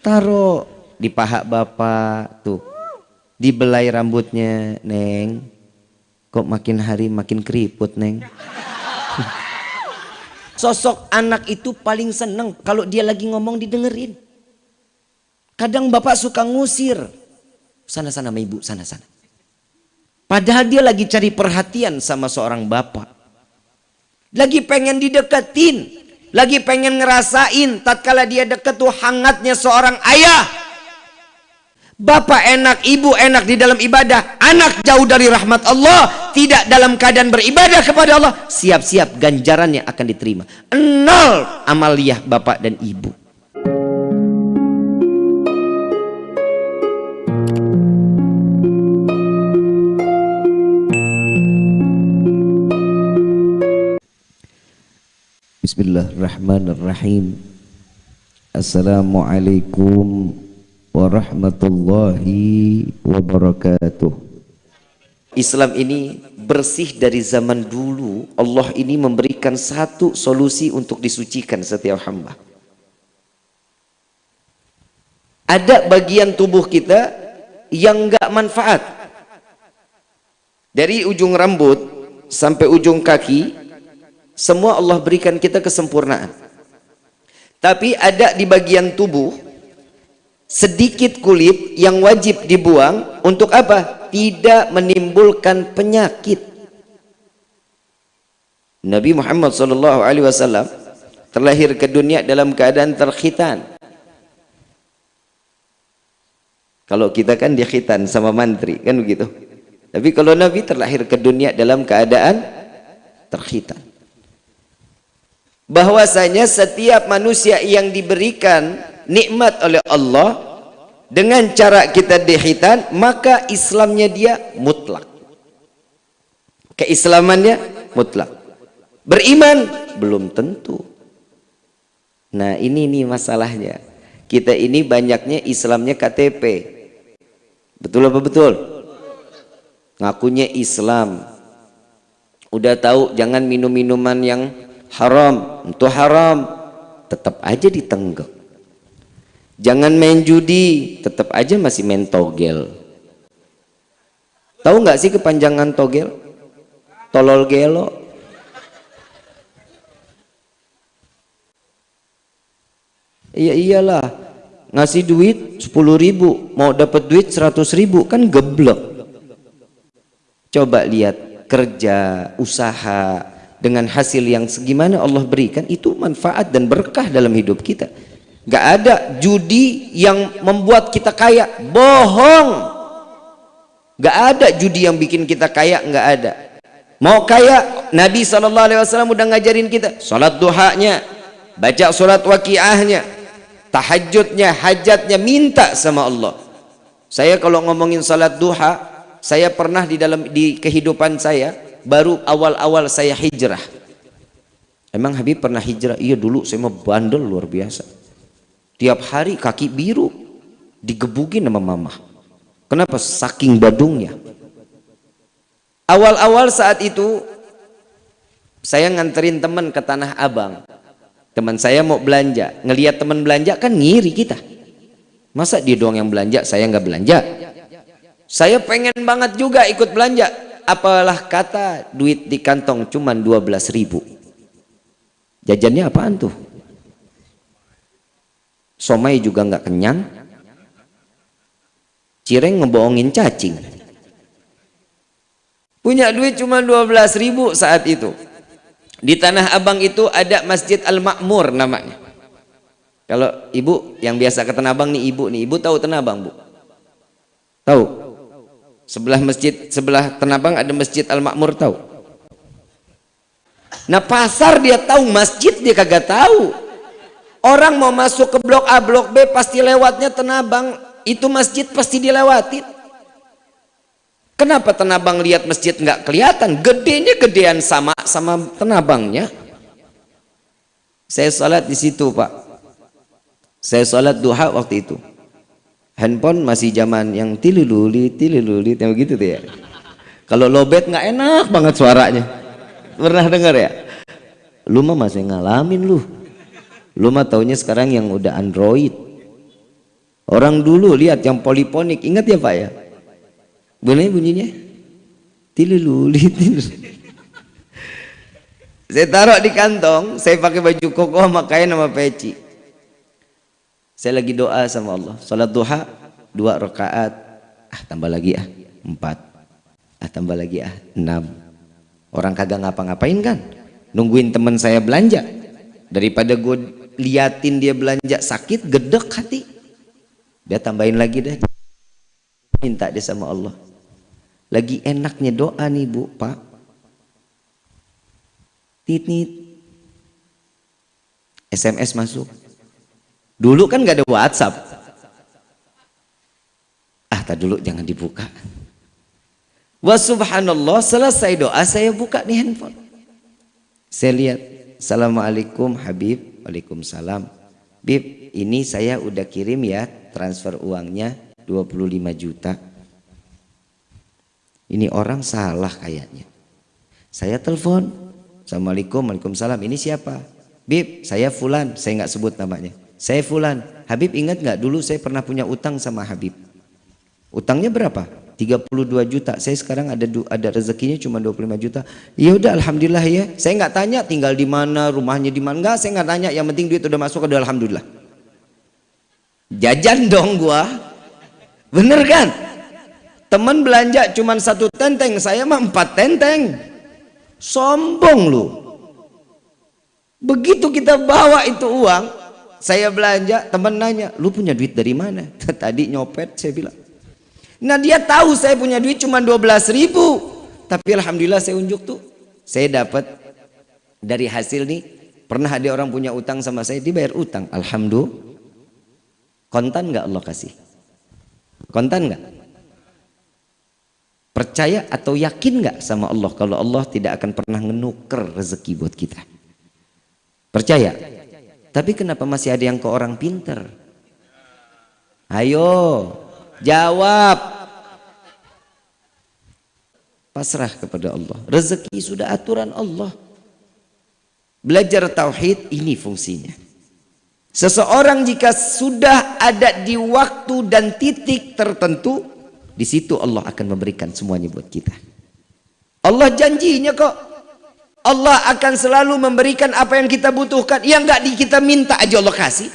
taruh di paha bapak tuh. Dibelai rambutnya neng. Kok makin hari makin keriput neng? Sosok anak itu paling seneng kalau dia lagi ngomong didengerin. Kadang bapak suka ngusir. Sana-sana sama ibu sana-sana padahal dia lagi cari perhatian sama seorang bapak. Lagi pengen dideketin lagi pengen ngerasain tatkala dia deket tuh hangatnya seorang ayah Bapak enak, ibu enak di dalam ibadah, anak jauh dari rahmat Allah, tidak dalam keadaan beribadah kepada Allah, siap-siap ganjarannya akan diterima. Nol amaliyah bapak dan ibu. Bismillahirrahmanirrahim. Assalamualaikum warahmatullahi wabarakatuh. Islam ini bersih dari zaman dulu. Allah ini memberikan satu solusi untuk disucikan setiap hamba. Ada bagian tubuh kita yang enggak manfaat. Dari ujung rambut sampai ujung kaki, semua Allah berikan kita kesempurnaan. Tapi ada di bagian tubuh sedikit kulit yang wajib dibuang untuk apa? Tidak menimbulkan penyakit. Nabi Muhammad sallallahu alaihi wasallam terlahir ke dunia dalam keadaan terkhitan. Kalau kita kan dia khitan sama mantri, kan begitu. Tapi kalau Nabi terlahir ke dunia dalam keadaan terkhitan. Bahwasanya setiap manusia yang diberikan nikmat oleh Allah dengan cara kita dihitan maka Islamnya dia mutlak. Keislamannya mutlak. Beriman? Belum tentu. Nah ini nih masalahnya. Kita ini banyaknya Islamnya KTP betul apa betul? Ngakunya Islam. Udah tahu jangan minum minuman yang haram itu haram tetap aja ditenggak Jangan main judi, tetap aja masih main togel. Tahu nggak sih kepanjangan togel? Tolol gelo. Iya iyalah, ngasih duit 10 ribu, mau dapat duit 100 ribu, kan geblek. Coba lihat kerja, usaha, dengan hasil yang segimana Allah berikan, itu manfaat dan berkah dalam hidup kita Gak ada judi yang membuat kita kaya. Bohong. Gak ada judi yang bikin kita kaya. Gak ada. Mau kaya, Nabi SAW udah ngajarin kita. Salat duhanya. Baca surat waqiahnya. Tahajudnya, hajatnya. Minta sama Allah. Saya kalau ngomongin salat duha. Saya pernah di dalam di kehidupan saya. Baru awal-awal saya hijrah. Emang Habib pernah hijrah? Iya dulu saya mau bandel luar biasa. Tiap hari kaki biru digebukin sama mama kenapa? Saking badungnya. Awal-awal saat itu saya nganterin teman ke Tanah Abang. Teman saya mau belanja. Ngelihat teman belanja kan ngiri kita. Masa dia doang yang belanja saya nggak belanja? Saya pengen banget juga ikut belanja apalah kata duit di kantong cuman 12 ribu. Jajannya apaan tuh? Somai juga nggak kenyang. Cireng ngebohongin cacing. Punya duit cuma 12 ribu saat itu. Di Tanah Abang itu ada Masjid Al-Makmur namanya. Kalau ibu yang biasa ke Tanah Abang nih ibu nih. Ibu tahu Tanah Abang bu? Tahu sebelah masjid sebelah Tanah Abang ada Masjid Al-Makmur tahu nah pasar dia tahu masjid dia kagak tahu Orang mau masuk ke blok A, blok B pasti lewatnya Tenabang. Itu masjid pasti dilewatin. Kenapa Tenabang lihat masjid nggak kelihatan? Gedenya gedean sama sama Tenabangnya. Saya sholat di situ pak. Saya sholat duha waktu itu. Handphone masih zaman yang tililuli, tililuli, yang begitu tuh ya. Kalau lobet nggak enak banget suaranya. Pernah dengar ya? Lu mah masih ngalamin lu. Lu mah taunya sekarang yang udah Android. Orang dulu lihat yang poliponik ingat ya Pak ya? Boleh bunyinya? Tilululi. Saya taruh di kantong saya pakai baju koko sama kain sama peci saya lagi doa sama Allah. Salat duha dua rakaat. Ah tambah lagi ah empat. Ah tambah lagi ah enam. Orang kagak ngapa-ngapain kan? Nungguin teman saya belanja. Daripada gue liatin dia belanja sakit gedek hati. Dia tambahin lagi deh. Minta dia sama Allah. Lagi enaknya doa nih bu pak. Titit SMS masuk dulu kan gak ada WhatsApp ah tak dulu jangan dibuka wa subhanallah selesai doa saya buka nih handphone saya lihat Assalamualaikum Habib Waalaikumsalam. Bib, ini saya udah kirim ya transfer uangnya 25 juta. Ini orang salah kayaknya. Saya telepon. Assalamualaikum, Waalaikumsalam. Ini siapa? Bib, saya Fulan. Saya nggak sebut namanya. Saya Fulan. Habib ingat nggak dulu saya pernah punya utang sama Habib. Utangnya berapa? 32 juta. Saya sekarang ada ada rezekinya cuma 25 juta. Ya udah alhamdulillah ya. Saya nggak tanya tinggal di mana, rumahnya di mana. Enggak, saya nggak tanya. Yang penting duit udah masuk udah alhamdulillah. Jajan dong gua. Bener kan? Teman belanja cuma satu tenteng, saya mah empat tenteng. Sombong lu. Begitu kita bawa itu uang, saya belanja, teman nanya, lu punya duit dari mana? Tadi nyopet, saya bilang. Nah dia tahu saya punya duit cuma 12 ribu. Tapi Alhamdulillah saya unjuk tuh. Saya dapat dari hasil nih. Pernah ada orang punya utang sama saya. Dibayar utang. Alhamdulillah. Kontan nggak Allah kasih? Kontan nggak? Percaya atau yakin nggak sama Allah kalau Allah tidak akan pernah ngenuker rezeki buat kita? Percaya? Tapi kenapa masih ada yang ke orang pinter? Ayo, Jawab. Pasrah kepada Allah. Rezeki sudah aturan Allah. Belajar tauhid ini fungsinya. Seseorang jika sudah ada di waktu dan titik tertentu, di situ Allah akan memberikan semuanya buat kita. Allah janjinya kok. Allah akan selalu memberikan apa yang kita butuhkan. Yang nggak kita minta aja Allah kasih.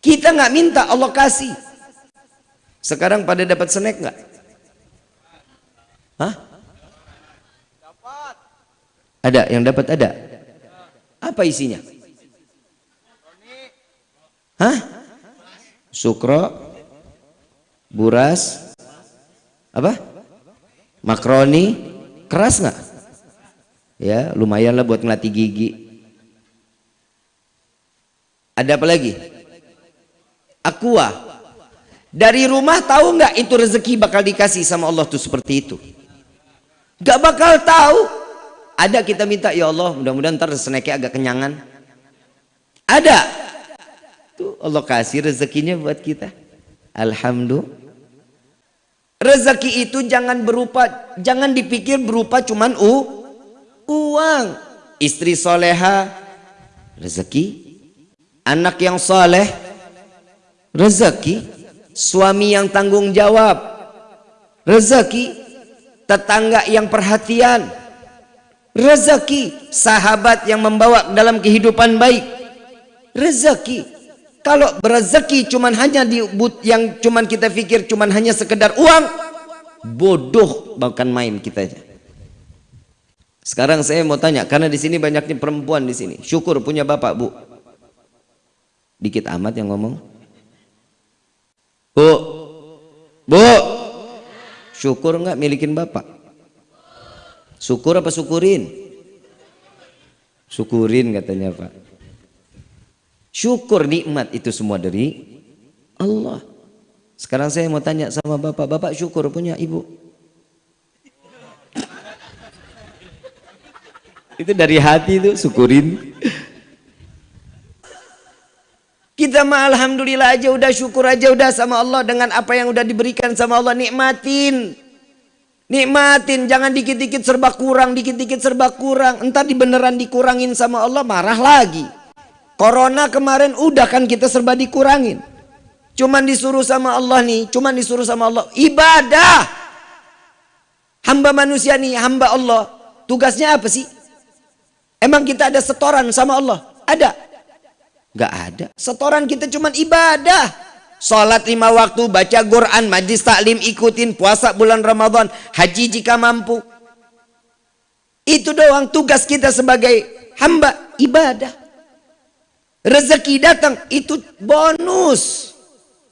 Kita nggak minta Allah kasih. Sekarang pada dapat snack nggak? Hah? Ada yang dapat ada? Apa isinya? Hah? Sukro, buras, apa? Makroni, keras nggak? Ya, lumayan lah buat ngelatih gigi. Ada apa lagi? Aqua, dari rumah tahu nggak itu rezeki bakal dikasih sama Allah tuh seperti itu? Gak bakal tahu. Ada kita minta ya Allah mudah-mudahan ntar snacknya agak kenyangan. Ada. Tuh Allah kasih rezekinya buat kita. Alhamdulillah. Rezeki itu jangan berupa, jangan dipikir berupa cuman u, uang. Istri soleha, rezeki. Anak yang soleh, rezeki. Suami yang tanggung jawab rezeki. Tetangga yang perhatian rezeki. Sahabat yang membawa dalam kehidupan baik rezeki. Kalau berezeki cuman hanya di yang cuman kita pikir cuman hanya sekedar uang bodoh bahkan main kita sekarang saya mau tanya karena di sini banyaknya perempuan di sini syukur punya bapak bu dikit amat yang ngomong Bu, bu, syukur nggak milikin bapak? Syukur apa syukurin? Syukurin katanya pak. Syukur nikmat itu semua dari Allah. Sekarang saya mau tanya sama bapak, bapak syukur punya ibu? Itu dari hati itu syukurin. Kita mah alhamdulillah aja udah syukur aja udah sama Allah dengan apa yang udah diberikan sama Allah nikmatin. Nikmatin, jangan dikit-dikit serba kurang, dikit-dikit serba kurang. Entar di beneran dikurangin sama Allah marah lagi. Corona kemarin udah kan kita serba dikurangin. Cuman disuruh sama Allah nih, cuman disuruh sama Allah ibadah. Hamba manusia nih, hamba Allah. Tugasnya apa sih? Emang kita ada setoran sama Allah? Ada? Gak ada. Setoran kita cuman ibadah. Salat lima waktu, baca Quran, majlis taklim, ikutin puasa bulan Ramadan, haji jika mampu. Itu doang tugas kita sebagai hamba ibadah. Rezeki datang itu bonus.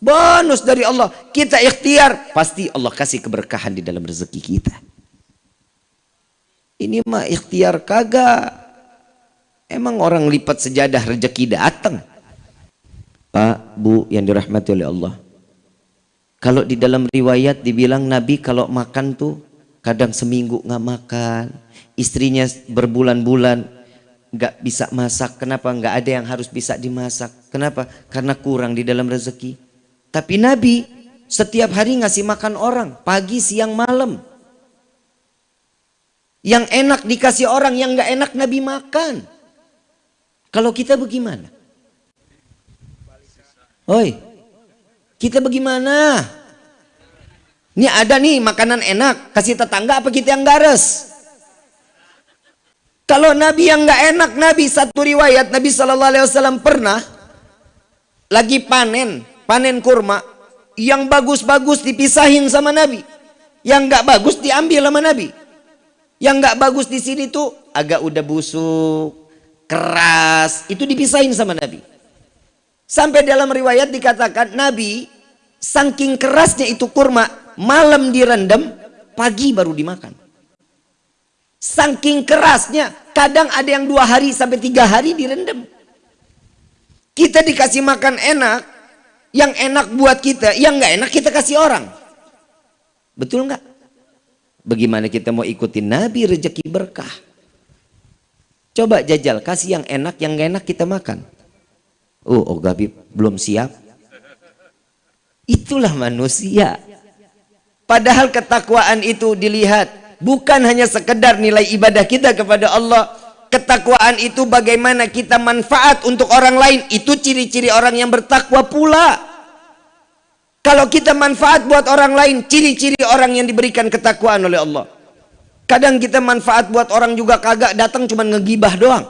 Bonus dari Allah. Kita ikhtiar, pasti Allah kasih keberkahan di dalam rezeki kita. Ini mah ikhtiar kagak. Emang orang lipat sejadah rezeki datang. Pak, Bu yang dirahmati oleh Allah. Kalau di dalam riwayat dibilang Nabi kalau makan tuh kadang seminggu nggak makan, istrinya berbulan-bulan nggak bisa masak. Kenapa? Nggak ada yang harus bisa dimasak. Kenapa? Karena kurang di dalam rezeki. Tapi Nabi setiap hari ngasih makan orang, pagi, siang, malam. Yang enak dikasih orang, yang nggak enak Nabi makan. Kalau kita bagaimana? Oi, kita bagaimana? Ini ada nih makanan enak, kasih tetangga apa kita yang gares? Kalau Nabi yang nggak enak, Nabi satu riwayat Nabi Shallallahu Alaihi Wasallam pernah lagi panen, panen kurma, yang bagus-bagus dipisahin sama Nabi, yang nggak bagus diambil sama Nabi, yang nggak bagus di sini tuh agak udah busuk, keras, itu dipisahin sama Nabi. Sampai dalam riwayat dikatakan Nabi saking kerasnya itu kurma malam direndam, pagi baru dimakan. Saking kerasnya, kadang ada yang dua hari sampai tiga hari direndam. Kita dikasih makan enak, yang enak buat kita, yang nggak enak kita kasih orang. Betul nggak? Bagaimana kita mau ikutin Nabi rezeki berkah? Coba jajal, kasih yang enak, yang nggak enak kita makan. Oh, oh Gabi belum siap. Itulah manusia. Padahal ketakwaan itu dilihat bukan hanya sekedar nilai ibadah kita kepada Allah. Ketakwaan itu bagaimana kita manfaat untuk orang lain. Itu ciri-ciri orang yang bertakwa pula. Kalau kita manfaat buat orang lain, ciri-ciri orang yang diberikan ketakwaan oleh Allah. Kadang kita manfaat buat orang juga kagak datang cuma ngegibah doang.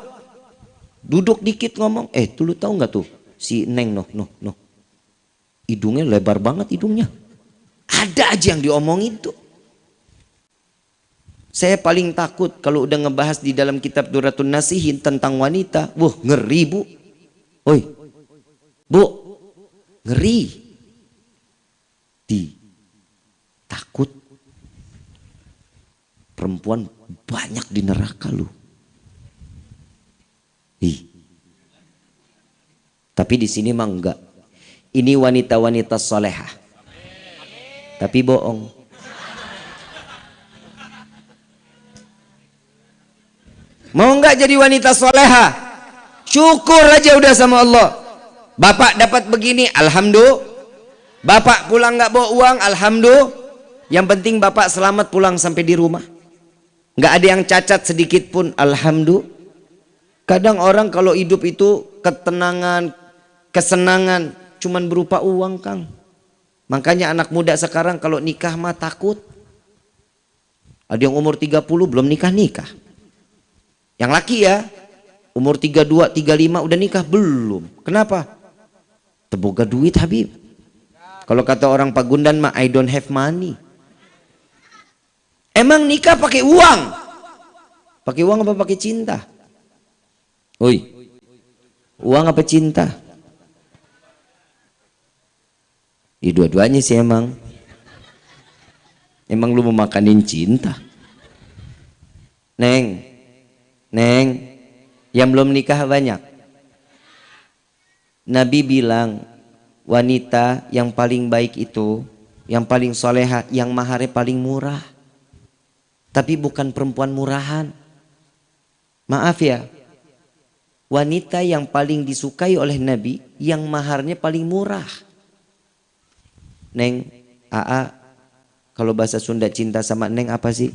Duduk dikit ngomong, eh tuh lu tahu nggak tuh si Neng noh noh noh. Hidungnya lebar banget hidungnya. Ada aja yang diomongin tuh. Saya paling takut kalau udah ngebahas di dalam kitab Duratun Nasihin tentang wanita. Wah ngeri bu. Oi. Bu. Ngeri. Di. Takut. Perempuan banyak di neraka lu. Ih. Tapi di sini mah enggak. Ini wanita-wanita solehah tapi bohong. Mau nggak jadi wanita soleha? Syukur aja udah sama Allah. Bapak dapat begini, alhamdulillah. Bapak pulang nggak bawa uang, alhamdulillah. Yang penting bapak selamat pulang sampai di rumah. Nggak ada yang cacat sedikit pun, alhamdulillah. Kadang orang kalau hidup itu ketenangan, kesenangan, cuman berupa uang, Kang. Makanya anak muda sekarang kalau nikah mah takut. Ada yang umur 30 belum nikah-nikah. Yang laki ya, umur 32, 35 udah nikah belum. Kenapa? Teboga duit Habib. Kalau kata orang Pagundan mah I don't have money. Emang nikah pakai uang? Pakai uang apa pakai cinta? Oi. Uang apa cinta? Ya dua-duanya sih emang. Emang lu mau makanin cinta. Neng, Neng, yang belum nikah banyak. Nabi bilang, wanita yang paling baik itu, yang paling soleha, yang maharnya paling murah. Tapi bukan perempuan murahan. Maaf ya, wanita yang paling disukai oleh Nabi, yang maharnya paling murah. Neng, Aa, kalau bahasa Sunda cinta sama Neng apa sih?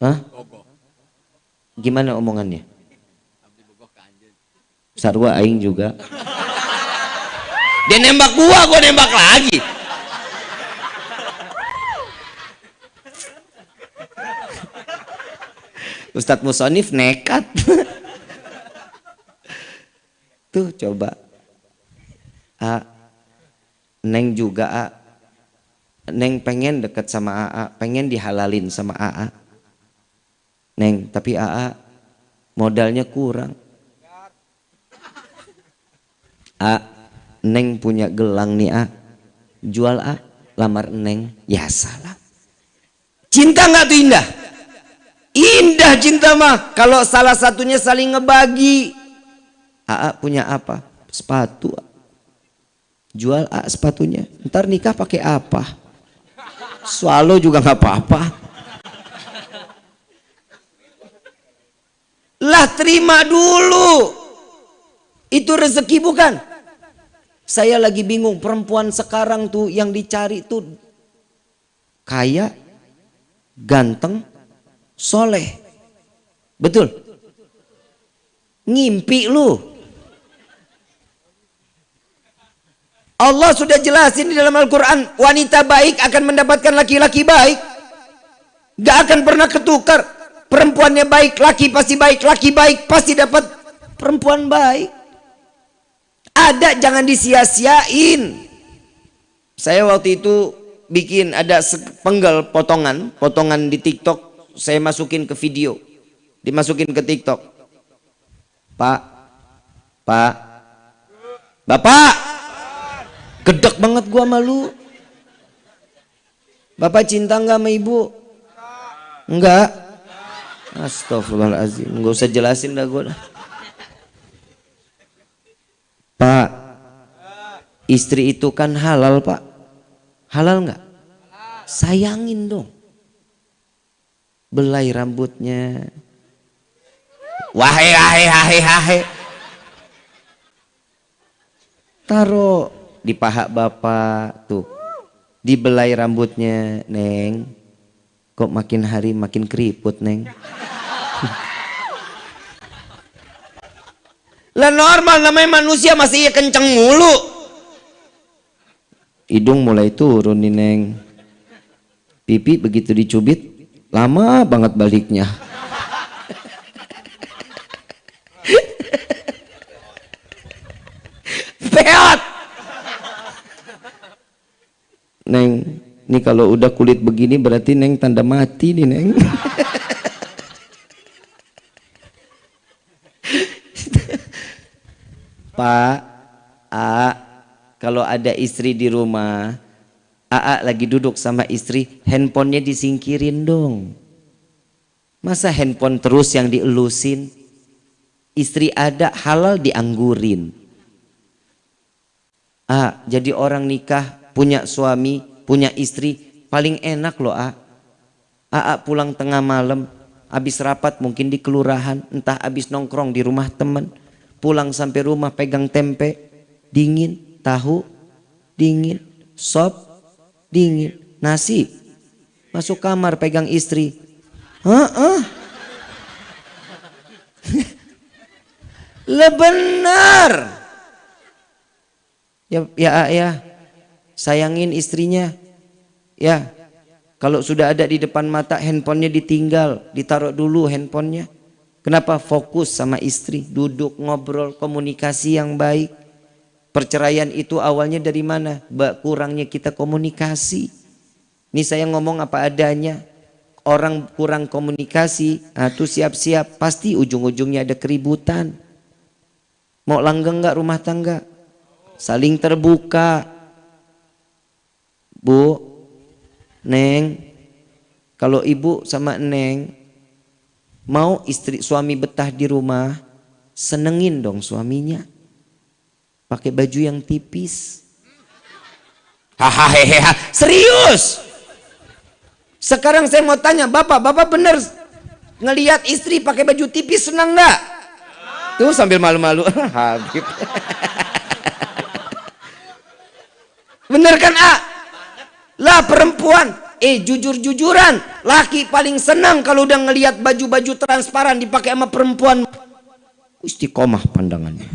Hah? Gimana omongannya? Sarwa aing juga. dia nembak gua gua nembak lagi Ustadz Musonif nekat. Tuh coba. A. Neng juga A. Neng pengen deket sama AA pengen dihalalin sama AA Neng tapi AA modalnya kurang. A. Neng punya gelang nih A. Jual A. Lamar Neng. Ya salah cinta nggak tuh indah Indah cinta mah kalau salah satunya saling ngebagi. AA punya apa? Sepatu. Jual A sepatunya. Ntar nikah pakai apa? Swallow juga nggak apa-apa. Lah terima dulu. Itu rezeki bukan? Saya lagi bingung perempuan sekarang tuh yang dicari tuh kaya, ganteng, soleh. Betul? Ngimpi lu. Allah sudah jelasin di dalam Al-Quran. Wanita baik akan mendapatkan laki-laki baik. Gak akan pernah ketukar. Perempuannya baik, laki pasti baik. Laki baik pasti dapat perempuan baik. Ada jangan disia-siain. Saya waktu itu bikin ada penggal potongan, potongan di TikTok saya masukin ke video dimasukin ke tiktok. Pak pak bapak! Gedek banget gua malu bapak cinta nggak sama ibu? Enggak Astagfirullahaladzim nggak usah jelasin dah gua. Pak istri itu kan halal pak. Halal nggak? Sayangin dong belai rambutnya. Wahai, wahai, wahai, wahai. Taruh di paha bapak tuh. Dibelai rambutnya, Neng. Kok makin hari makin keriput, Neng. Lah normal namanya manusia masih iya kenceng mulu. Hidung mulai turun nih, Neng. Pipi begitu dicubit lama banget baliknya. Peot neng ini kalau udah kulit begini berarti neng tanda mati nih neng. Pak A kalau ada istri di rumah AA lagi duduk sama istri, handphonenya disingkirin dong. Masa handphone terus yang dielusin? Istri ada halal dianggurin. A, jadi orang nikah, punya suami, punya istri, paling enak loh A. AA pulang tengah malam, habis rapat mungkin di kelurahan, entah habis nongkrong di rumah teman, pulang sampai rumah pegang tempe, dingin, tahu, dingin, sop, dingin nasi masuk kamar pegang istri Heeh. Le benar. Ya ya ya. Sayangin istrinya. Ya. Kalau sudah ada di depan mata handphonenya ditinggal, ditaruh dulu handphonenya. Kenapa fokus sama istri, duduk ngobrol, komunikasi yang baik. Perceraian itu awalnya dari mana? Kurangnya kita komunikasi. Ini saya ngomong apa adanya. Orang kurang komunikasi, nah tuh siap-siap. Pasti ujung-ujungnya ada keributan. Mau langgeng nggak rumah tangga? Saling terbuka. Bu, Neng, kalau ibu sama Neng mau istri suami betah di rumah, senengin dong suaminya pakai baju yang tipis. Hahaha, serius. Sekarang saya mau tanya, Bapak, Bapak benar ngelihat istri pakai baju tipis senang nggak? Tuh sambil malu-malu, Habib. bener kan, A? Lah perempuan, eh jujur-jujuran, laki paling senang kalau udah ngelihat baju-baju transparan dipakai sama perempuan. Istiqomah pandangannya.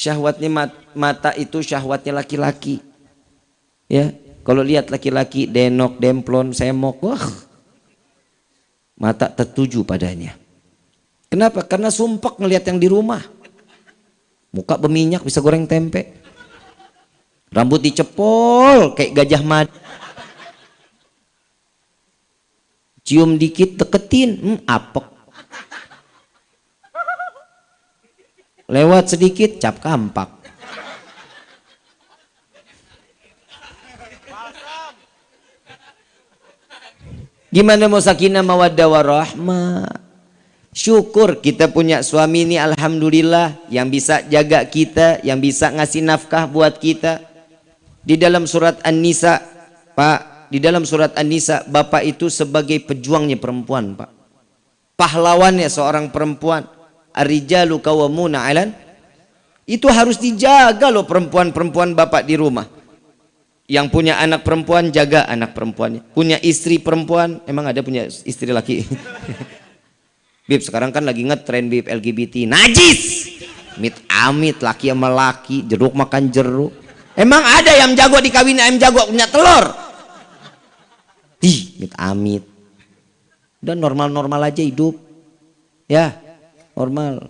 Syahwatnya mata itu syahwatnya laki-laki. Ya kalau lihat laki-laki denok demplon semok wah. Mata tertuju padanya. Kenapa? Karena sumpek ngelihat yang di rumah. Muka berminyak bisa goreng tempe. Rambut dicepol kayak gajah mad cium dikit deketin. Hmm, apek lewat sedikit cap kampak. Gimana mau sakinah mawaddah warahmah? Syukur kita punya suami ini alhamdulillah yang bisa jaga kita yang bisa ngasih nafkah buat kita. Di dalam surat An-Nisa Pak di dalam surat An-Nisa bapak itu sebagai pejuangnya perempuan Pak. Pahlawannya seorang perempuan Ar-rijalu kawamuna alan itu harus dijaga loh perempuan-perempuan bapak di rumah. Yang punya anak perempuan jaga anak perempuannya. Punya istri perempuan, emang ada punya istri laki. Bib sekarang kan lagi ngetren Bib LGBT. Najis. Mit amit laki sama laki, jeruk makan jeruk. Emang ada yang jago dikawin ayam jago punya telur? Ih, mit amit. Dan normal-normal aja hidup. Ya, normal.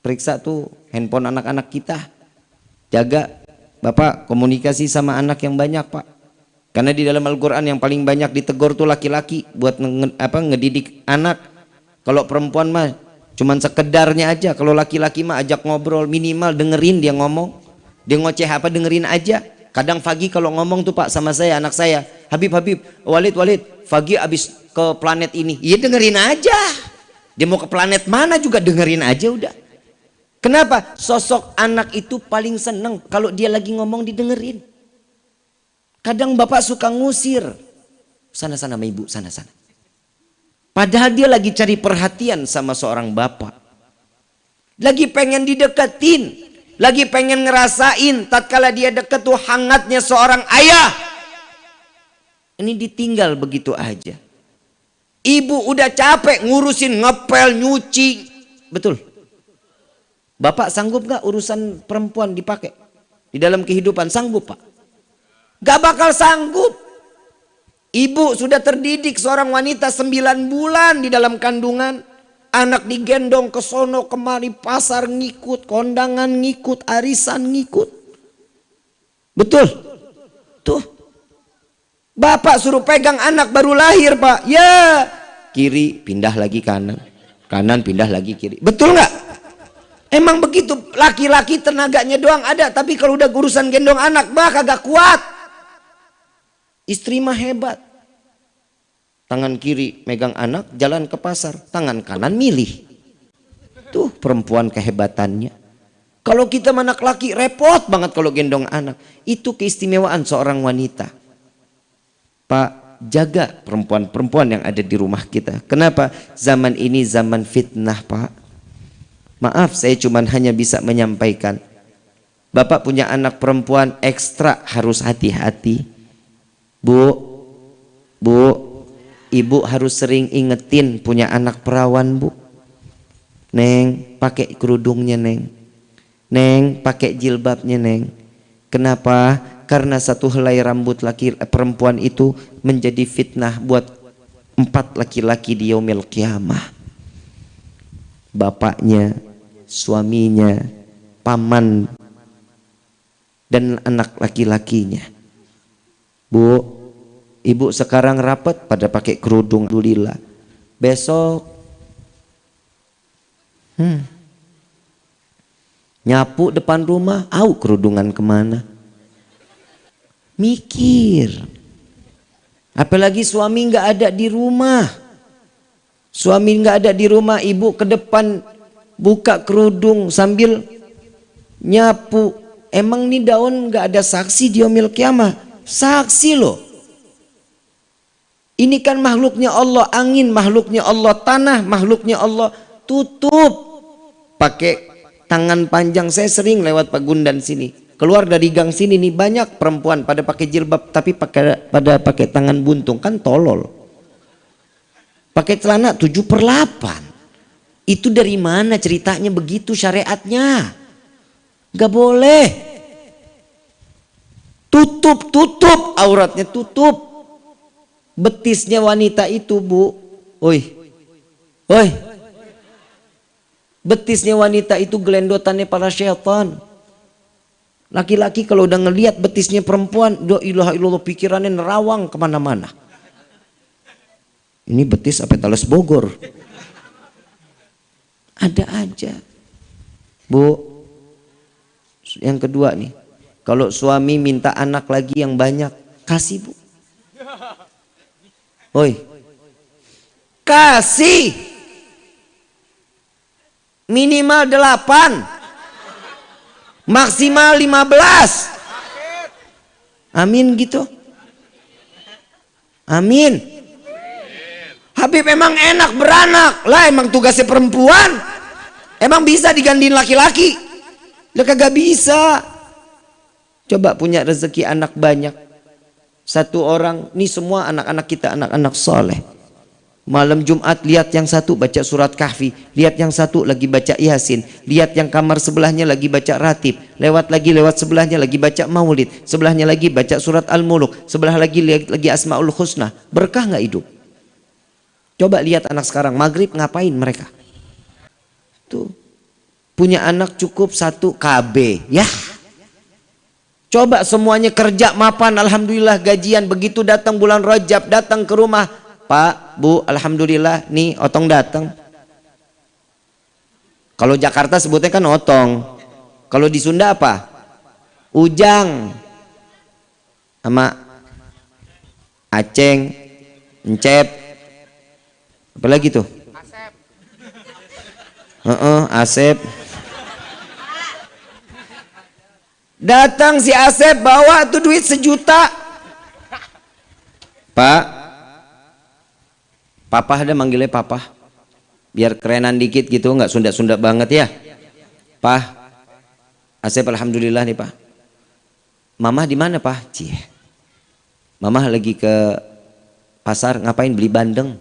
Periksa tuh handphone anak-anak kita. Jaga bapak komunikasi sama anak yang banyak pak. Karena di dalam Al-Quran yang paling banyak ditegur tuh laki-laki buat nge, apa ngedidik anak. Kalau perempuan mah cuman sekedarnya aja. Kalau laki-laki mah ajak ngobrol minimal dengerin dia ngomong. Dia ngoceh apa dengerin aja. Kadang Fagi kalau ngomong tuh pak sama saya anak saya Habib Habib Walid Walid Fagi abis ke planet ini. Iya dengerin aja dia mau ke planet mana juga dengerin aja udah. Kenapa? Sosok anak itu paling seneng kalau dia lagi ngomong didengerin. Kadang bapak suka ngusir. Sana-sana sama ibu, sana-sana. Padahal dia lagi cari perhatian sama seorang bapak. Lagi pengen dideketin. Lagi pengen ngerasain tatkala dia deket tuh hangatnya seorang ayah. Ini ditinggal begitu aja. Ibu udah capek ngurusin ngepel, nyuci. Betul. Bapak sanggup gak urusan perempuan dipakai? Di dalam kehidupan sanggup pak? Gak bakal sanggup. Ibu sudah terdidik seorang wanita sembilan bulan di dalam kandungan. Anak digendong ke sono kemari pasar ngikut, kondangan ngikut, arisan ngikut. Betul? Tuh Bapak suruh pegang anak baru lahir pak. Ya. Kiri pindah lagi kanan. Kanan pindah lagi kiri. Betul nggak? Emang begitu laki-laki tenaganya doang ada. Tapi kalau udah urusan gendong anak bah kagak kuat. Istri mah hebat. Tangan kiri megang anak jalan ke pasar. Tangan kanan milih. Tuh perempuan kehebatannya. Kalau kita anak laki repot banget kalau gendong anak. Itu keistimewaan seorang wanita. Pak jaga perempuan-perempuan yang ada di rumah kita. Kenapa? Zaman ini zaman fitnah, Pak. Maaf, saya cuma hanya bisa menyampaikan. Bapak punya anak perempuan ekstra harus hati-hati. Bu, Bu, Ibu harus sering ingetin punya anak perawan, Bu. Neng, pakai kerudungnya, Neng. Neng, pakai jilbabnya, Neng. Kenapa? Karena satu helai rambut laki eh, perempuan itu menjadi fitnah buat empat laki-laki di yaumil kiamah. Bapaknya suaminya paman dan anak laki-lakinya. Bu ibu sekarang rapat pada pakai kerudung. Dulila besok hmm, nyapu depan rumah au kerudungan ke mana Mikir. Apalagi suami nggak ada di rumah. Suami nggak ada di rumah, ibu ke depan buka kerudung sambil nyapu. Emang nih daun nggak ada saksi di omil kiamah? Saksi loh. Ini kan makhluknya Allah, angin makhluknya Allah, tanah makhluknya Allah. Tutup. Pakai tangan panjang saya sering lewat pagundan sini keluar dari gang sini nih banyak perempuan pada pakai jilbab tapi pakai pada pakai tangan buntung kan tolol pakai celana 7 per 8 itu dari mana ceritanya begitu syariatnya Gak boleh. Tutup, tutup auratnya, tutup. Betisnya wanita itu, Bu. Oi. Oi. Betisnya wanita itu gelendotannya para syaitan. Laki-laki kalau udah ngelihat betisnya perempuan, do ilaha illallah pikirannya nerawang ke mana-mana. Ini betis apa talas Bogor? Ada aja. Bu, yang kedua nih, kalau suami minta anak lagi yang banyak, kasih bu. Oi, kasih minimal delapan, maksimal lima belas. Amin gitu. Amin. Habib emang enak beranak lah emang tugasnya perempuan. Emang bisa digantiin laki-laki? Lah kagak bisa. Coba punya rezeki anak banyak. Satu orang, ini semua anak-anak kita anak-anak soleh. Malam Jumat lihat yang satu baca surat kahfi, lihat yang satu lagi baca yasin, lihat yang kamar sebelahnya lagi baca ratib, lewat lagi lewat sebelahnya lagi baca maulid, sebelahnya lagi baca surat al-muluk, sebelah lagi lihat lagi asmaul husna. Berkah nggak hidup? Coba lihat anak sekarang maghrib ngapain mereka? Tuh punya anak cukup satu KB, ya Coba semuanya kerja mapan, alhamdulillah gajian. Begitu datang bulan Rajab, datang ke rumah, Pak, Bu, alhamdulillah, nih otong datang. Kalau Jakarta sebutnya kan otong. Kalau di Sunda apa? Ujang. Sama Aceng, Encep. Apa lagi tuh? Asep. Uh -uh, Asep. Datang si Asep bawa tuh duit sejuta. Pak, papa ada manggilnya papa. Biar kerenan dikit gitu, nggak sunda-sunda banget ya. Pak, Asep alhamdulillah nih pak. Mama di mana pak? Cie. Mama lagi ke pasar ngapain beli bandeng?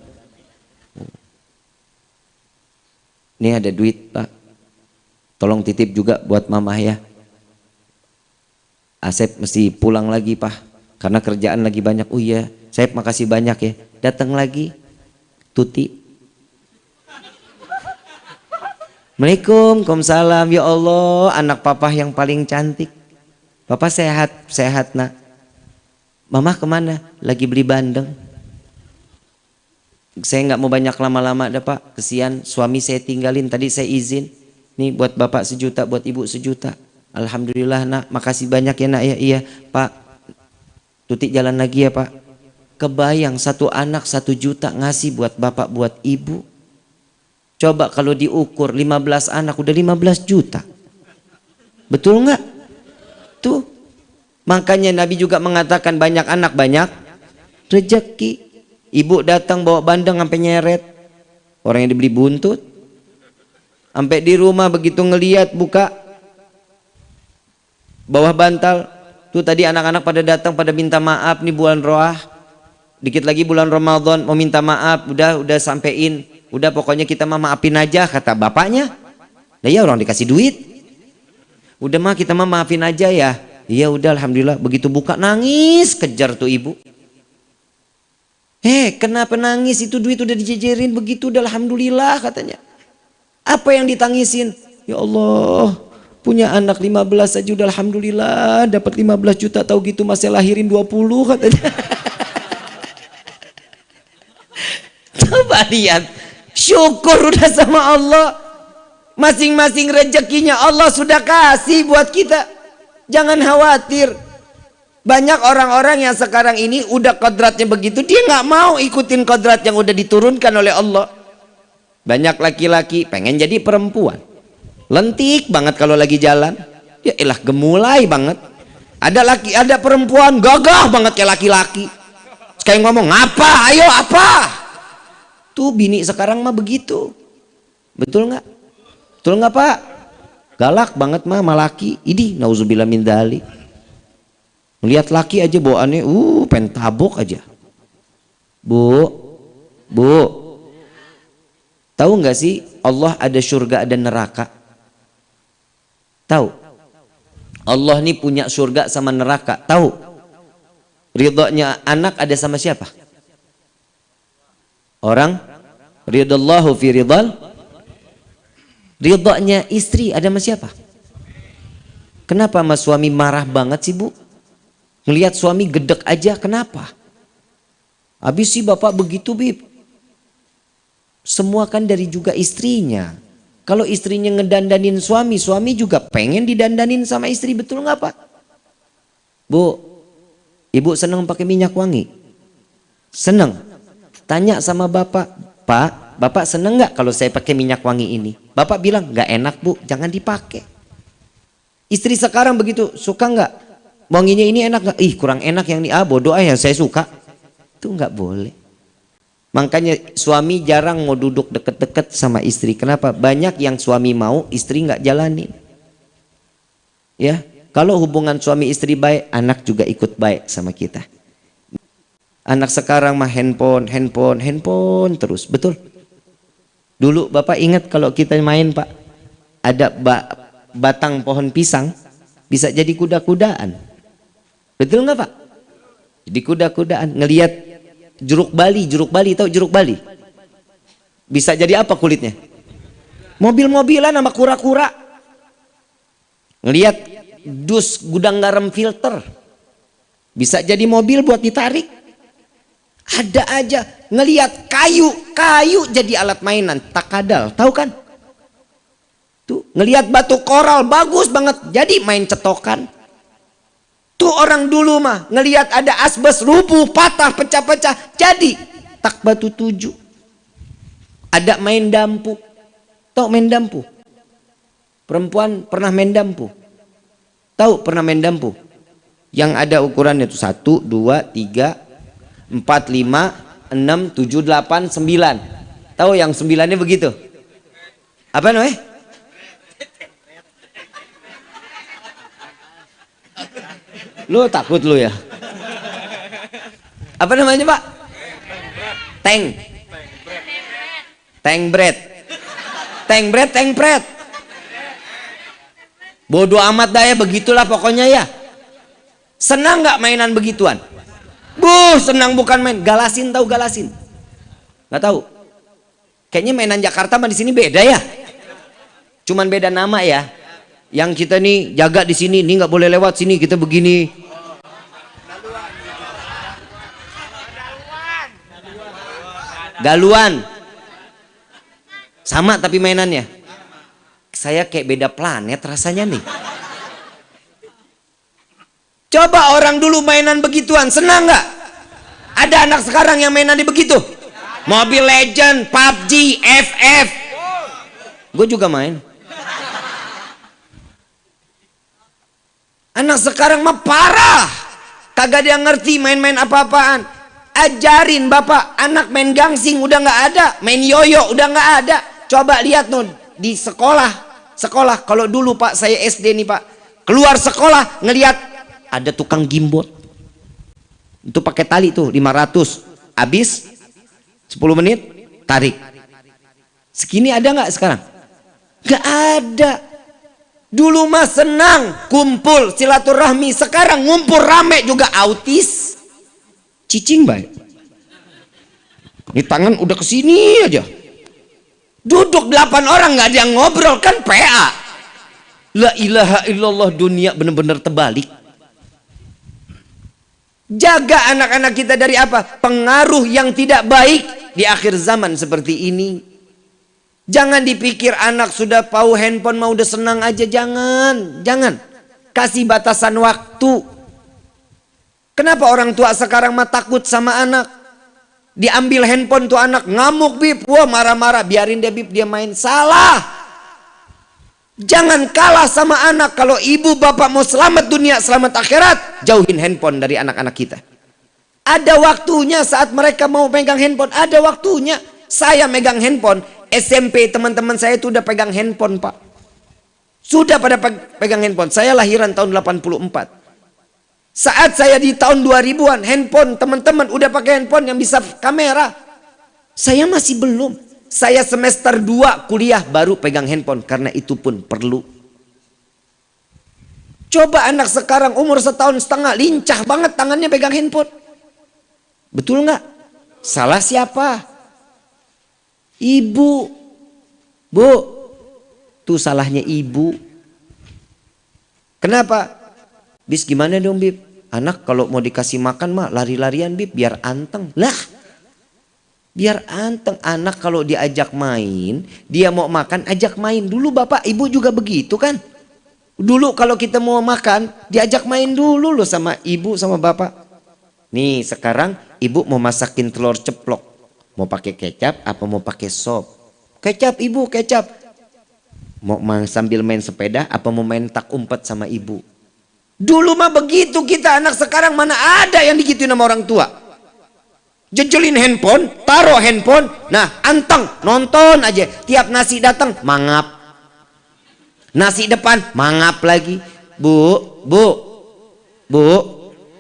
Ini ada duit pak. Tolong titip juga buat mama ya. Asep mesti pulang lagi pak karena kerjaan lagi banyak oh iya saya makasih banyak ya datang lagi Tuti. Assalamualaikum Waalaikumsalam. Ya Allah anak papa yang paling cantik. Papa sehat sehat nak. Mama ke mana? Lagi beli bandeng. Saya nggak mau banyak lama-lama dah pak. Kesian suami saya tinggalin. Tadi saya izin. Nih buat bapak sejuta buat ibu sejuta. Alhamdulillah nak, makasih banyak ya nak. Ya. Iya, Pak. Tuti jalan lagi ya Pak. Kebayang satu anak satu juta ngasih buat bapak buat ibu. Coba kalau diukur 15 anak udah 15 juta. Betul nggak? Tuh. Makanya Nabi juga mengatakan banyak anak banyak rezeki. Ibu datang bawa bandeng sampai nyeret. Orang yang dibeli buntut. Sampai di rumah begitu ngeliat buka bawah bantal tuh tadi anak-anak pada datang pada minta maaf nih bulan roah dikit lagi bulan Ramadan mau minta maaf udah udah sampein. Udah pokoknya kita mah maafin aja kata bapaknya. Nah ya orang dikasih duit. Udah mah kita mah maafin aja ya. Iya udah alhamdulillah. Begitu buka nangis. Kejar tuh ibu. Eh kenapa nangis? Itu duit udah dijejerin. Begitu udah alhamdulillah katanya. Apa yang ditangisin? Ya Allah punya anak 15 saja udah alhamdulillah. Dapat 15 juta tahu gitu masih lahirin 20 katanya coba lihat. Syukur udah sama Allah. Masing-masing rezekinya Allah sudah kasih buat kita. Jangan khawatir. Banyak orang-orang yang sekarang ini udah kodratnya begitu dia nggak mau ikutin kodrat yang udah diturunkan oleh Allah. Banyak laki-laki pengen jadi perempuan. Lentik banget kalau lagi jalan. Ya elah gemulai banget. Ada laki ada perempuan gagah banget kayak laki-laki. Sekali ngomong apa? Ayo apa tuh bini sekarang mah begitu betul nggak betul nggak pak galak banget mah malaki ini nauzubillah min dali melihat laki aja bawaannya uh pentabok aja bu bu tahu nggak sih Allah ada surga ada neraka Tahu? Allah ini punya surga sama neraka. Tahu? Ridhonya anak ada sama siapa? Orang ridallahu fi ridal ridhonya istri ada sama siapa? Kenapa mas suami marah banget sih bu? Ngelihat suami gedek aja kenapa? Habis sih bapak begitu bib. Semua kan dari juga istrinya. Kalau istrinya ngedandanin suami, suami juga pengen didandanin sama istri, betul nggak pak? Bu, ibu senang pakai minyak wangi? Senang. Tanya sama bapak, pak, bapak senang nggak kalau saya pakai minyak wangi ini? Bapak bilang nggak enak bu, jangan dipakai. Istri sekarang begitu, suka nggak? Wanginya ini enak nggak? Ih kurang enak yang ini, ah ah yang saya suka. Itu nggak boleh. Makanya suami jarang mau duduk deket-deket sama istri. Kenapa? Banyak yang suami mau, istri nggak jalani. Ya, kalau hubungan suami istri baik, anak juga ikut baik sama kita. Anak sekarang mah handphone, handphone, handphone terus, betul? Dulu bapak ingat kalau kita main pak, ada ba batang pohon pisang bisa jadi kuda-kudaan, betul nggak pak? Jadi kuda-kudaan ngelihat jeruk Bali, jeruk Bali tahu jeruk Bali? Bisa jadi apa kulitnya? Mobil-mobilan sama kura-kura. Ngelihat dus gudang garam filter. Bisa jadi mobil buat ditarik. Ada aja ngelihat kayu, kayu jadi alat mainan, takadal, tahu kan? Tuh, ngelihat batu koral bagus banget, jadi main cetokan. Tuh orang dulu mah ngelihat ada asbes rubuh, patah, pecah-pecah. Jadi tak batu tujuh. Ada main dampu. Tahu main dampu? Perempuan pernah main dampu? Tahu pernah main dampu? Yang ada ukurannya itu satu, dua, tiga, empat, lima, enam, tujuh, delapan, sembilan. Tahu yang sembilannya begitu? Apa namanya? Lu takut lu ya? Apa namanya pak? Tank. Tank bread. Tank bread, tank bread. Bodoh amat dah ya begitulah pokoknya ya. Senang nggak mainan begituan? Bu, senang bukan main. Galasin tahu galasin? Nggak tahu. Kayaknya mainan Jakarta mah di sini beda ya. Cuman beda nama ya yang kita nih jaga di sini, ini nggak boleh lewat sini, kita begini. Galuan. Sama tapi mainannya. Saya kayak beda planet rasanya nih. Coba orang dulu mainan begituan, senang nggak? Ada anak sekarang yang mainan di begitu? Mobile Legend, PUBG, FF. Gue juga main. Anak sekarang mah parah. Kagak dia ngerti main-main apa-apaan. Ajarin bapak, anak main gangsing udah nggak ada, main yoyo udah nggak ada. Coba lihat nun di sekolah. Sekolah kalau dulu Pak saya SD nih Pak. Keluar sekolah ngelihat ada tukang gimbot. Itu pakai tali tuh 500. Habis 10 menit tarik. Segini ada nggak sekarang? Gak ada. Dulu mah senang kumpul silaturahmi, sekarang ngumpul rame juga autis. Cicing baik. Ini tangan udah ke sini aja. Duduk delapan orang nggak ada yang ngobrol kan PA. La ilaha illallah dunia benar-benar terbalik. Jaga anak-anak kita dari apa? Pengaruh yang tidak baik di akhir zaman seperti ini. Jangan dipikir anak sudah tahu handphone mau udah senang aja. Jangan. Jangan. Kasih batasan waktu. Kenapa orang tua sekarang mah takut sama anak? Diambil handphone tuh anak ngamuk bib. Wah marah-marah. Biarin dia bib dia main. Salah. Jangan kalah sama anak. Kalau ibu bapak mau selamat dunia selamat akhirat. Jauhin handphone dari anak-anak kita. Ada waktunya saat mereka mau pegang handphone. Ada waktunya. Saya megang handphone SMP teman-teman saya itu udah pegang handphone pak. Sudah pada pegang handphone. Saya lahiran tahun 84. Saat saya di tahun 2000-an, handphone teman-teman udah pakai handphone yang bisa kamera. Saya masih belum. Saya semester 2 kuliah baru pegang handphone. Karena itu pun perlu. Coba anak sekarang umur setahun setengah lincah banget tangannya pegang handphone. Betul nggak? Salah siapa? Ibu. Bu. Tuh salahnya ibu. Kenapa? Bis gimana dong Bib? Anak kalau mau dikasih makan mah lari-larian Bib biar anteng. Lah. Biar anteng anak kalau diajak main, dia mau makan ajak main. Dulu Bapak Ibu juga begitu kan? Dulu kalau kita mau makan, diajak main dulu loh sama ibu sama bapak. Nih sekarang ibu mau masakin telur ceplok. Mau pakai kecap apa mau pakai sop? Kecap ibu, kecap. Mau sambil main sepeda apa mau main tak umpet sama ibu? Dulu mah begitu kita anak sekarang mana ada yang digituin sama orang tua. Jejelin handphone, taruh handphone, nah anteng nonton aja. Tiap nasi datang mangap, Nasi depan mangap lagi. Bu, bu, bu,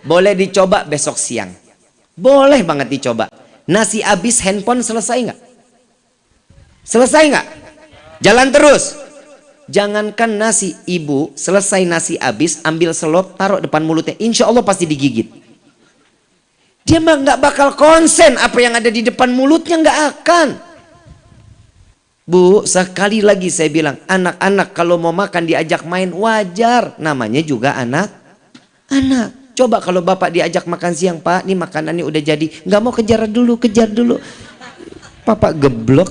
boleh dicoba besok siang. Boleh banget dicoba. Nasi habis handphone selesai nggak? Selesai nggak? Jalan terus. Jangankan nasi ibu selesai nasi habis ambil selop taruh depan mulutnya. Insya Allah pasti digigit. Dia mah nggak bakal konsen apa yang ada di depan mulutnya nggak akan. Bu, sekali lagi saya bilang, anak-anak kalau mau makan diajak main wajar. Namanya juga anak. Anak. Coba kalau bapak diajak makan siang, Pak, ini makanannya udah jadi. Nggak mau kejar dulu, kejar dulu. Papa geblok.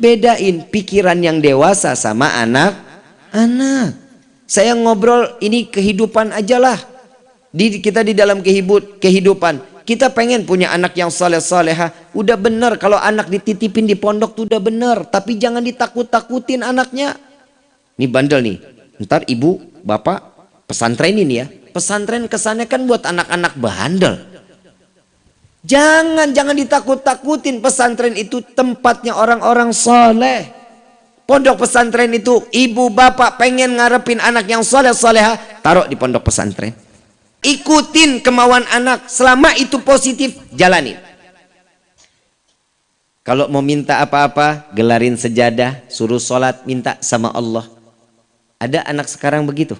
Bedain pikiran yang dewasa sama anak. Anak. Saya ngobrol ini kehidupan aja lah. Di, kita di dalam kehidupan kita pengen punya anak yang soleh soleha. Udah bener kalau anak dititipin di pondok tuh udah bener. Tapi jangan ditakut-takutin anaknya. Ini bandel nih. Ntar ibu, bapak pesantren ini ya. Pesantren kesannya kan buat anak-anak bandel. Jangan, jangan ditakut-takutin. Pesantren itu tempatnya orang-orang soleh. Pondok pesantren itu ibu bapak pengen ngarepin anak yang soleh soleha. Taruh di pondok pesantren ikutin kemauan anak. Selama itu positif jalanin kalau mau minta apa-apa gelarin sejadah suruh sholat minta sama Allah. Ada anak sekarang begitu?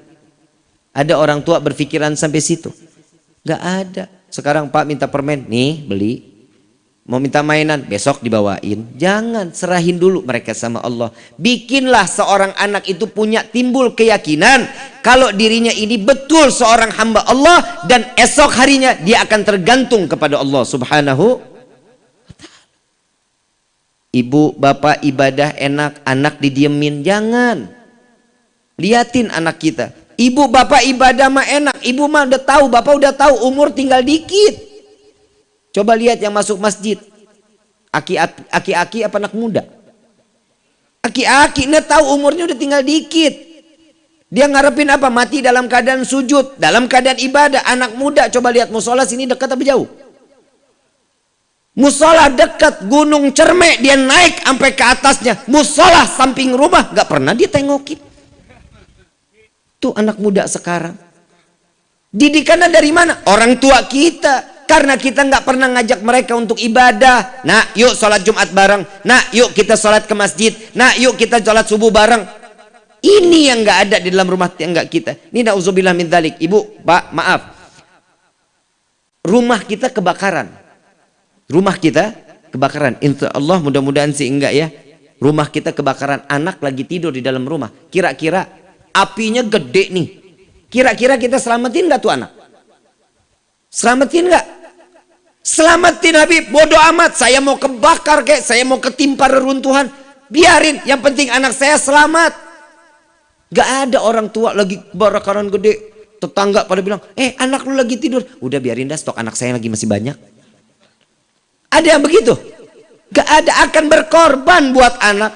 Ada orang tua berpikiran sampai situ? Gak ada. Sekarang pak minta permen nih beli Mau minta mainan, besok dibawain. Jangan, serahin dulu mereka sama Allah. Bikinlah seorang anak itu punya timbul keyakinan. Kalau dirinya ini betul seorang hamba Allah. Dan esok harinya dia akan tergantung kepada Allah subhanahu Ibu, bapak ibadah enak, anak didiemin. Jangan. Liatin anak kita. Ibu, bapak ibadah mah enak. Ibu mah udah tahu, bapak udah tahu umur tinggal dikit. Coba lihat yang masuk masjid. Aki-aki apa anak muda? Aki-aki, ini tahu umurnya udah tinggal dikit. Dia ngarepin apa? Mati dalam keadaan sujud, dalam keadaan ibadah. Anak muda, coba lihat musola sini dekat tapi jauh. Musola dekat gunung cermek dia naik sampai ke atasnya. Musola samping rumah gak pernah dia tengokin. Tuh anak muda sekarang. Didikannya dari mana? Orang tua kita. Karena kita nggak pernah ngajak mereka untuk ibadah. Nah, yuk sholat Jumat bareng. Nah, yuk kita sholat ke masjid. Nah, yuk kita sholat subuh bareng. Ini yang nggak ada di dalam rumah tangga kita. Ini nauzubillah min dalik. Ibu, Pak, maaf. Rumah kita kebakaran. Rumah kita kebakaran. Insya Allah mudah-mudahan sih enggak ya. Rumah kita kebakaran. Anak lagi tidur di dalam rumah. Kira-kira apinya gede nih. Kira-kira kita selamatin nggak tuh anak? Selamatin nggak? Selamatin Habib, bodoh amat. Saya mau kebakar kayak, saya mau ketimpa reruntuhan. Biarin, yang penting anak saya selamat. Gak ada orang tua lagi bakaran gede. Tetangga pada bilang, eh anak lu lagi tidur. Udah biarin dah stok anak saya lagi masih banyak. Ada yang begitu? Gak ada akan berkorban buat anak.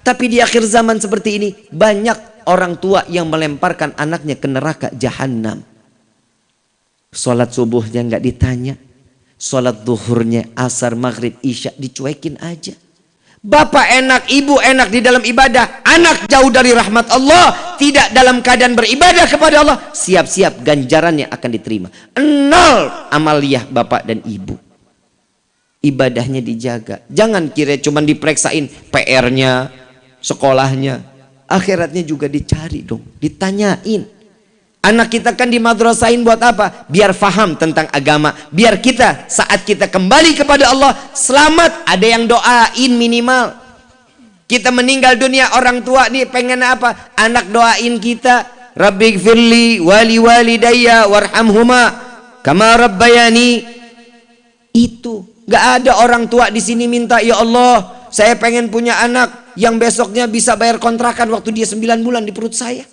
Tapi di akhir zaman seperti ini, banyak orang tua yang melemparkan anaknya ke neraka jahanam. Sholat subuhnya nggak ditanya. Sholat duhurnya, asar, maghrib, isya dicuekin aja. Bapak enak, ibu enak di dalam ibadah. Anak jauh dari rahmat Allah. Tidak dalam keadaan beribadah kepada Allah. Siap-siap ganjarannya akan diterima. Nol amaliyah bapak dan ibu. Ibadahnya dijaga. Jangan kira cuma diperiksain PR-nya, sekolahnya. akhiratnya juga dicari dong, ditanyain. Anak kita kan di madrasahin buat apa? Biar faham tentang agama. Biar kita saat kita kembali kepada Allah selamat. Ada yang doain minimal. Kita meninggal dunia orang tua nih pengen apa? Anak doain kita. Rabbi firli wali walidayya warhamhuma kama rabbayani. Itu. Gak ada orang tua di sini minta ya Allah saya pengen punya anak yang besoknya bisa bayar kontrakan waktu dia 9 bulan di perut saya.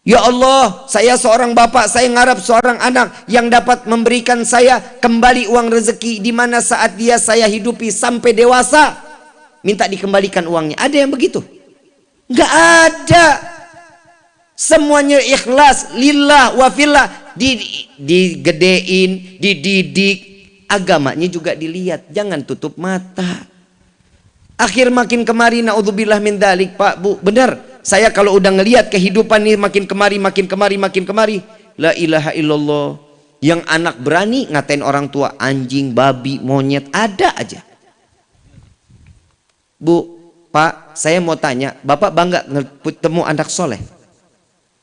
Ya Allah, saya seorang bapak, saya ngarap seorang anak yang dapat memberikan saya kembali uang rezeki di mana saat dia saya hidupi sampai dewasa. Minta dikembalikan uangnya. Ada yang begitu? Enggak ada. Semuanya ikhlas, lillah, wafillah. Di, digedein, dididik. Agamanya juga dilihat. Jangan tutup mata. Akhir makin kemari, na'udzubillah min dalik, Pak, Bu. Benar saya kalau udah ngelihat kehidupan ini makin kemari, makin kemari, makin kemari. La ilaha illallah. Yang anak berani ngatain orang tua anjing, babi, monyet, ada aja. Bu, Pak, saya mau tanya, Bapak bangga ketemu anak soleh?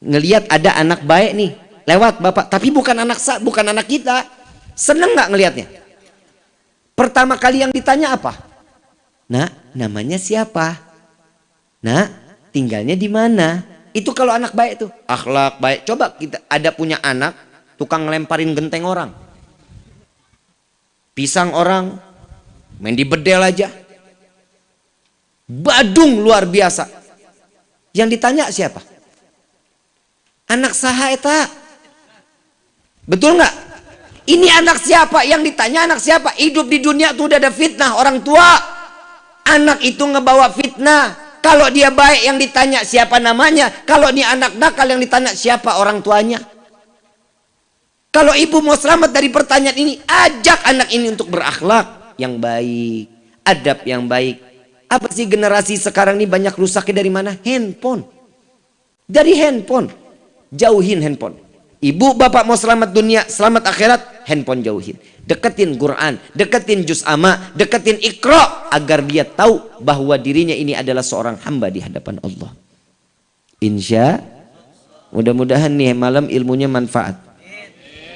Ngelihat ada anak baik nih, lewat Bapak, tapi bukan anak bukan anak kita. Seneng nggak ngelihatnya? Pertama kali yang ditanya apa? Nah, namanya siapa? Nah, tinggalnya di mana? Itu kalau anak baik tuh, akhlak baik. Coba kita ada punya anak tukang ngelemparin genteng orang. Pisang orang, main di bedel aja. Badung luar biasa. Yang ditanya siapa? Anak saha eta. Betul nggak? Ini anak siapa? Yang ditanya anak siapa? Hidup di dunia tuh udah ada fitnah orang tua. Anak itu ngebawa fitnah kalau dia baik yang ditanya siapa namanya. Kalau dia anak nakal yang ditanya siapa orang tuanya. Kalau ibu mau selamat dari pertanyaan ini, ajak anak ini untuk berakhlak yang baik, adab yang baik. Apa sih generasi sekarang ini banyak rusaknya dari mana? Handphone. Dari handphone. Jauhin handphone. Ibu bapak mau selamat dunia, selamat akhirat, handphone jauhin. Deketin Quran, deketin juz ama, deketin ikro agar dia tahu bahwa dirinya ini adalah seorang hamba di hadapan Allah. Insya mudah-mudahan nih malam ilmunya manfaat.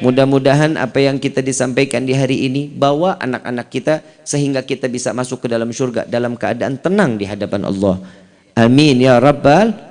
Mudah-mudahan apa yang kita disampaikan di hari ini bawa anak-anak kita sehingga kita bisa masuk ke dalam surga dalam keadaan tenang di hadapan Allah. Amin ya rabbal